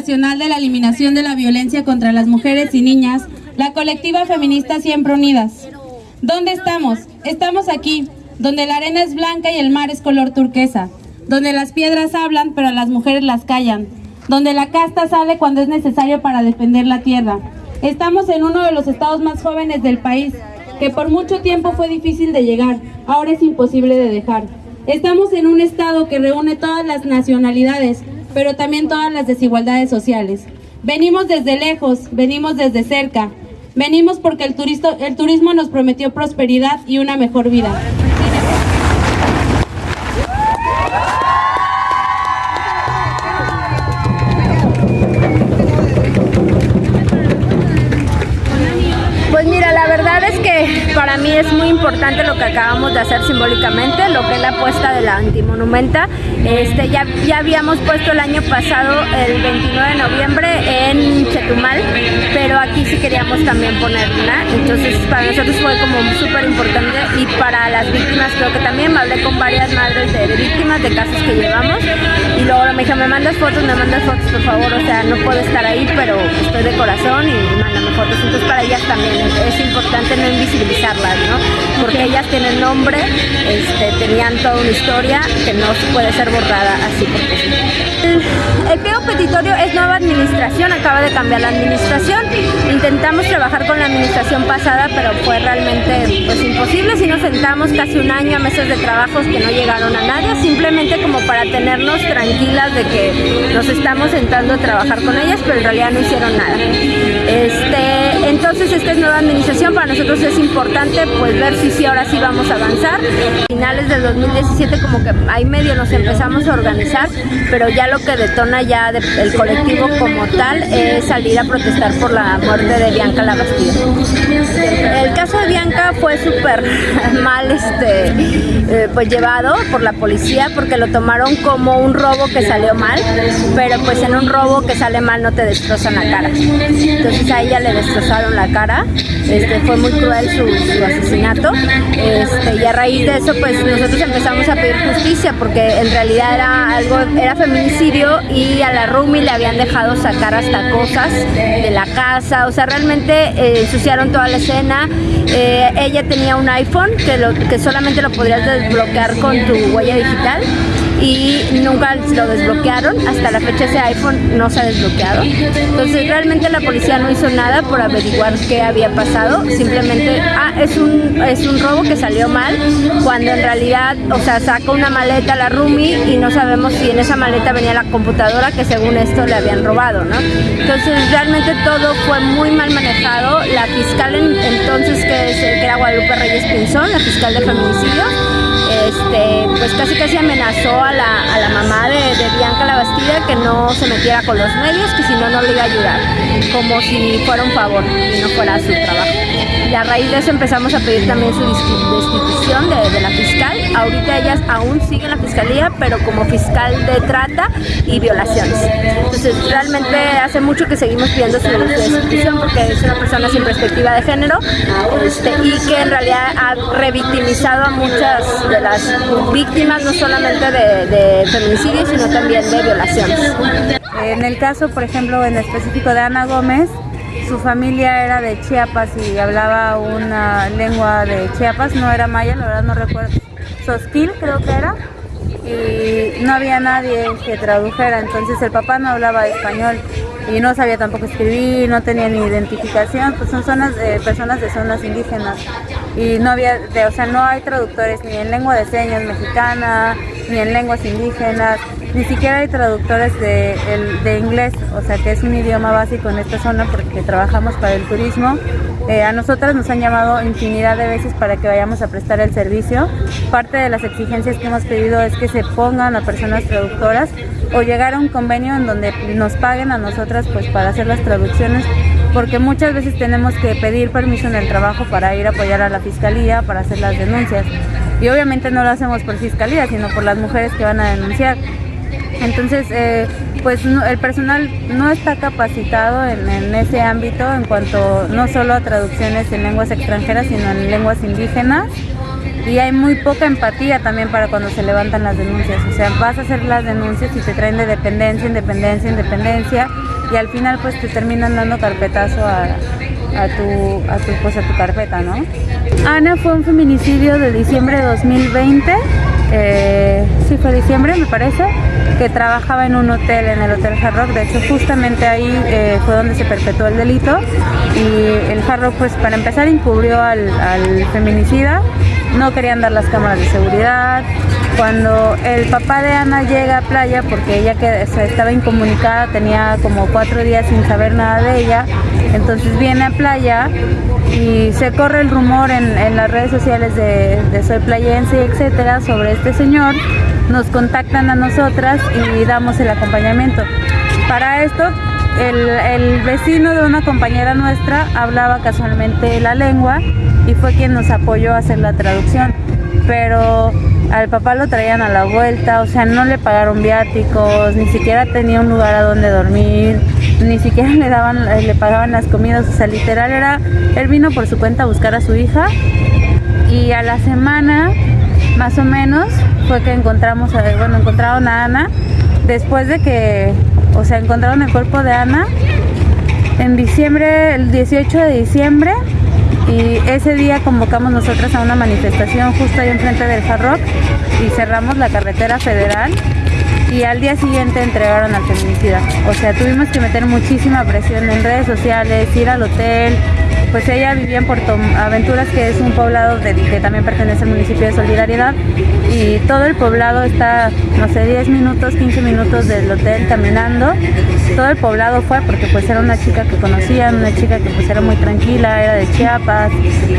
Nacional de la Eliminación de la Violencia contra las Mujeres y Niñas, la colectiva feminista Siempre Unidas. ¿Dónde estamos? Estamos aquí, donde la arena es blanca y el mar es color turquesa, donde las piedras hablan pero las mujeres las callan, donde la casta sale cuando es necesario para defender la tierra. Estamos en uno de los estados más jóvenes del país, que por mucho tiempo fue difícil de llegar, ahora es imposible de dejar. Estamos en un estado que reúne todas las nacionalidades, pero también todas las desigualdades sociales. Venimos desde lejos, venimos desde cerca, venimos porque el, el turismo nos prometió prosperidad y una mejor vida. Importante lo que acabamos de hacer simbólicamente, lo que es la puesta de la antimonumenta. Este, ya, ya habíamos puesto el año pasado, el 29 de noviembre, en Chetumal, pero aquí sí queríamos también poner una. Entonces para nosotros fue como súper importante y para las víctimas creo que también hablé con varias madres de, víctimas de casos que llevamos y luego me dijo, me mandas fotos, me mandas fotos por favor, o sea, no puedo estar ahí, pero estoy de corazón y mándame fotos. Entonces para ellas también es importante no invisibilizar ¿no? Porque ellas tienen nombre, este, tenían toda una historia que no puede ser borrada así porque sí. El, el petitorio es nueva administración, acaba de cambiar la administración. Intentamos trabajar con la administración pasada, pero fue realmente pues, imposible. Si nos sentamos casi un año a meses de trabajos que no llegaron a nadie, simplemente como para tenernos tranquilas de que nos estamos sentando a trabajar con ellas, pero en realidad no hicieron nada. Este, entonces esta es nueva administración, para nosotros es importante pues ver si sí ahora sí vamos a avanzar. Finales del 2017 como que ahí medio nos empezamos a organizar, pero ya lo que detona ya el colectivo como tal es salir a protestar por la muerte de Bianca Labastida. El caso de Bianca fue súper mal este, eh, pues llevado por la policía porque lo tomaron como un robo que salió mal, pero pues en un robo que sale mal no te destrozan la cara. Entonces a ella le destrozaron la cara, este, fue muy cruel su, asesinato. Este, y a raíz de eso pues nosotros empezamos a pedir justicia porque en realidad era algo, era feminicidio y a la Rumi le habían dejado sacar hasta cosas de la casa, o sea realmente eh, ensuciaron toda la escena, eh, ella tenía un iPhone que, lo, que solamente lo podrías desbloquear con tu huella digital y nunca lo desbloquearon, hasta la fecha ese iPhone no se ha desbloqueado. Entonces realmente la policía no hizo nada por averiguar qué había pasado, simplemente, ah, es un, es un robo que salió mal, cuando en realidad, o sea, sacó una maleta la Rumi y no sabemos si en esa maleta venía la computadora que según esto le habían robado, ¿no? Entonces realmente todo fue muy mal manejado, la fiscal entonces que, es, que era Guadalupe Reyes Pinzón, la fiscal de feminicidio, este, pues casi casi amenazó a la, a la mamá de, Bianca La Bastida que no se metiera con los medios, que si no, no le iba a ayudar, como si fuera un favor y no fuera su trabajo. Y a raíz de eso empezamos a pedir también su destitución de, de la fiscal. Ahorita ellas aún siguen la fiscalía, pero como fiscal de trata y violaciones. Entonces realmente hace mucho que seguimos pidiendo su destitución porque es una persona sin perspectiva de género este, y que en realidad ha revictimizado a muchas de las víctimas no solamente de, feminicidio, sino también de violaciones. En el caso, por ejemplo, en específico de Ana Gómez, su familia era de Chiapas y hablaba una lengua de Chiapas, no era maya, la verdad no recuerdo, Sosquil creo que era, y no había nadie que tradujera, entonces el papá no hablaba español y no sabía tampoco escribir, no tenía ni identificación, pues son zonas, de personas de zonas indígenas. Y no había, o sea, no hay traductores ni en lengua de señas mexicana, ni en lenguas indígenas, ni siquiera hay traductores de, inglés, o sea, que es un idioma básico en esta zona porque trabajamos para el turismo. Eh, a nosotras nos han llamado infinidad de veces para que vayamos a prestar el servicio. Parte de las exigencias que hemos pedido es que se pongan a personas traductoras o llegar a un convenio en donde nos paguen a nosotras pues para hacer las traducciones porque muchas veces tenemos que pedir permiso en el trabajo para ir a apoyar a la fiscalía, para hacer las denuncias. Y obviamente no lo hacemos por fiscalía, sino por las mujeres que van a denunciar. Entonces, eh, pues el personal no está capacitado en, ese ámbito en cuanto no solo a traducciones en lenguas extranjeras, sino en lenguas indígenas. Y hay muy poca empatía también para cuando se levantan las denuncias. O sea, vas a hacer las denuncias y te traen de dependencia, independencia, independencia y al final pues te terminan dando carpetazo a, a tu, a tu, pues, a tu carpeta, ¿no? Ana fue un feminicidio de diciembre de 2020, eh, sí fue diciembre me parece, que trabajaba en un hotel, en el Hotel Hard Rock, de hecho justamente ahí eh, fue donde se perpetuó el delito. Y el Hard Rock pues para empezar encubrió al, feminicida, no querían dar las cámaras de seguridad, cuando el papá de Ana llega a playa, porque ella que, estaba incomunicada, tenía como cuatro días sin saber nada de ella, entonces viene a playa y se corre el rumor en, en las redes sociales de, Soy Playense, etcétera, sobre este señor. Nos contactan a nosotras y damos el acompañamiento. Para esto, el, el vecino de una compañera nuestra hablaba casualmente la lengua y fue quien nos apoyó a hacer la traducción. Pero al papá lo traían a la vuelta, o sea, no le pagaron viáticos, ni siquiera tenía un lugar a donde dormir, ni siquiera le daban, le pagaban las comidas, o sea, literal era, él vino por su cuenta a buscar a su hija y a la semana, más o menos, fue que encontramos, a, bueno, encontraron a Ana, después de que, o sea, encontraron el cuerpo de Ana en diciembre, el 18 de diciembre, y ese día convocamos nosotras a una manifestación justo ahí enfrente del Hard Rock y cerramos la carretera federal y al día siguiente entregaron al feminicida. O sea, tuvimos que meter muchísima presión en redes sociales, ir al hotel. Pues ella vivía en Puerto Aventuras, que es un poblado que también pertenece al municipio de Solidaridad, y todo el poblado está, no sé, 10 minutos, 15 minutos del hotel caminando. Todo el poblado fue porque pues era una chica que conocían, una chica que pues era muy tranquila, era de Chiapas,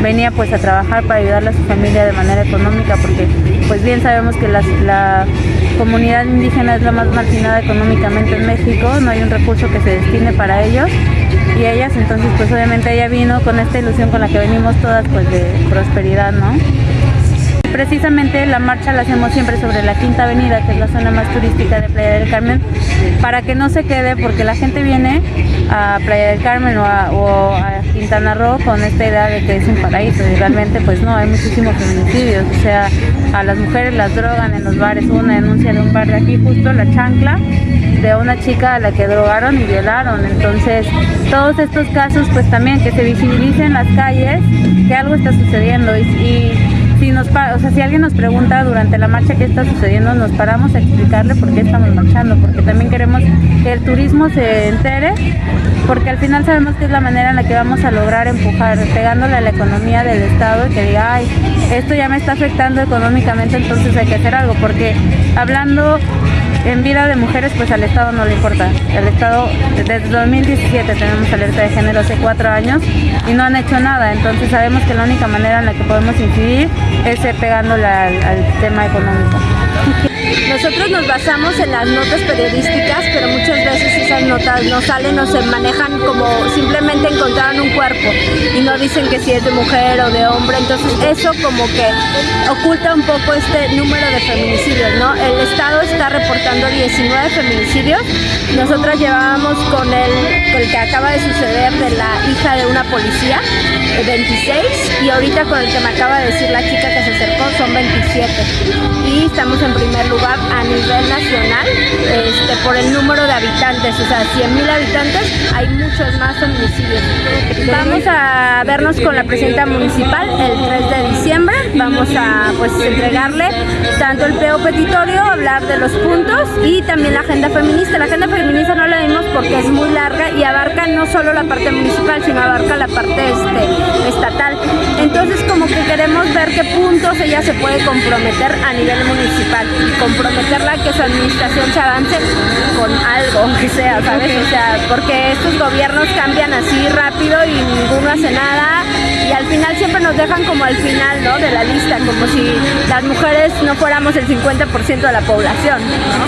venía pues a trabajar para ayudarle a su familia de manera económica, porque pues bien sabemos que la comunidad indígena es la más marginada económicamente en México, no hay un recurso que se destine para ellos y ellas entonces pues obviamente ella vino con esta ilusión con la que venimos todas pues de prosperidad, ¿no? Precisamente la marcha la hacemos siempre sobre la Quinta Avenida, que es la zona más turística de Playa del Carmen, para que no se quede, porque la gente viene a Playa del Carmen o a, Quintana Roo con esta idea de que es un paraíso y realmente pues no, hay muchísimos feminicidios, o sea, a las mujeres las drogan en los bares, una denuncia de un bar de aquí justo, La Chancla, de una chica a la que drogaron y violaron, entonces todos estos casos pues también que se visibilicen en las calles que algo está sucediendo. Y, si nos o sea, si alguien nos pregunta durante la marcha qué está sucediendo, nos paramos a explicarle por qué estamos marchando, porque también queremos que el turismo se entere, porque al final sabemos que es la manera en la que vamos a lograr empujar, pegándole a la economía del Estado y que diga, ay, esto ya me está afectando económicamente, entonces hay que hacer algo, porque hablando en vida de mujeres, pues al Estado no le importa. El Estado, desde 2017 tenemos alerta de género hace cuatro años y no han hecho nada. Entonces sabemos que la única manera en la que podemos incidir es pegándole al, al tema económico. Nosotros nos basamos en las notas periodísticas, pero muchas veces esas notas no salen o se manejan como simplemente encontraron un cuerpo y no dicen que si es de mujer o de hombre, entonces eso como que oculta un poco este número de feminicidios, ¿no? El Estado está reportando 19 feminicidios, nosotras llevábamos con el, con el que acaba de suceder de la hija de una policía, 26, y ahorita con el que me acaba de decir la chica que se acercó son 27 y estamos en primer lugar a nivel nacional este, por el número de habitantes, o sea, 100.000 habitantes, hay muchos más feminicidios. Vamos a vernos con la presidenta municipal el 3 de diciembre, vamos a pues entregarle tanto el peo petitorio, hablar de los puntos y también la agenda feminista. La agenda feminista no la vimos porque es muy larga y abarca no solo la parte municipal, sino abarca la parte este, estatal. Entonces como que queremos ver qué puntos ella se puede comprometer a nivel municipal y comprometerla a que su administración se avance con algo, aunque sea, ¿sabes? O sea, porque estos gobiernos cambian así rápido y ninguno hace nada y al final siempre nos dejan como al final, ¿no? De la lista, como si las mujeres no fuéramos el 50% de la población, ¿no?